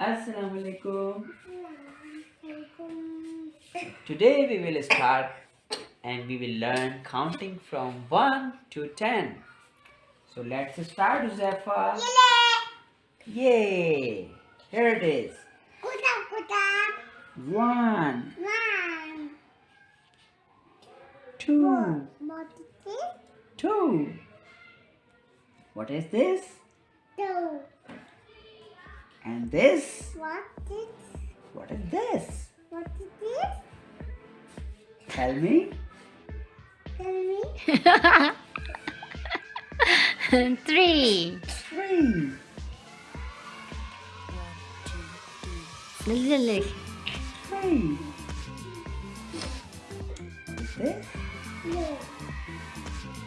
Assalamu alaikum. Today we will start and we will learn counting from 1 to 10. So let's start, Zephyr. Yay! Here it is. One, two, two. What is this? And this? What is this? What is this? Tell me. Tell me. Three. Three. Look, look, Three. What is this?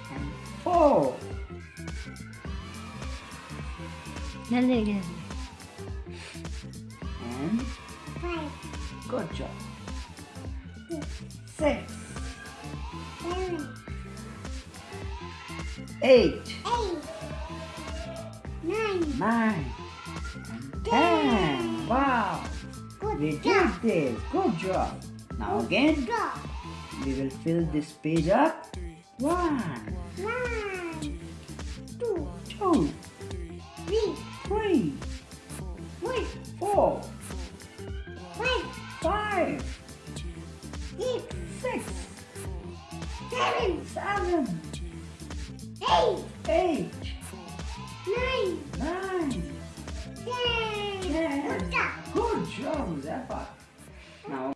And four. look, look, good job. Six. Eight. Nine. And ten. Wow. We did this. Good job. Now again, we will fill this page up. One, two, three, four, seven, eight, nine, ten. Good job, Zephyr. Now